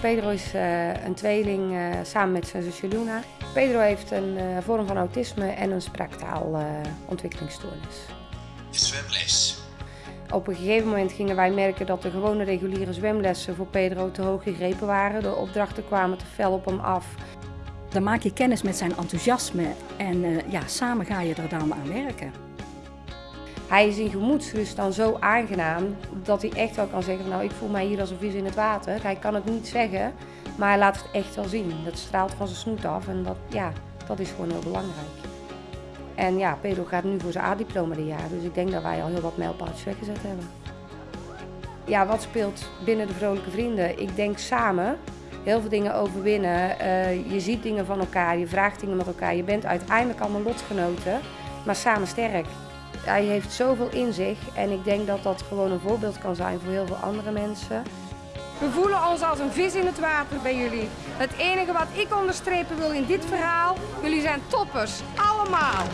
Pedro is uh, een tweeling uh, samen met zijn zusje Luna. Pedro heeft een uh, vorm van autisme en een spraaktaalontwikkelingsstoornis. Zwemles. Op een gegeven moment gingen wij merken dat de gewone reguliere zwemlessen voor Pedro te hoog gegrepen waren. De opdrachten kwamen te fel op hem af. Dan maak je kennis met zijn enthousiasme en ja, samen ga je er dan aan werken. Hij is in gemoedsrust dan zo aangenaam dat hij echt wel kan zeggen, nou ik voel mij hier als een vis in het water. Hij kan het niet zeggen, maar hij laat het echt wel zien. Dat straalt van zijn snoet af en dat, ja, dat is gewoon heel belangrijk. En ja, Pedro gaat nu voor zijn A-diploma dit jaar, dus ik denk dat wij al heel wat mijlpaaltjes weggezet hebben. Ja, wat speelt binnen de Vrolijke Vrienden? Ik denk samen heel veel dingen overwinnen. Uh, je ziet dingen van elkaar, je vraagt dingen met elkaar. Je bent uiteindelijk allemaal lotgenoten, maar samen sterk. Hij heeft zoveel in zich en ik denk dat dat gewoon een voorbeeld kan zijn voor heel veel andere mensen. We voelen ons als een vis in het water bij jullie. Het enige wat ik onderstrepen wil in dit verhaal, jullie zijn toppers, allemaal.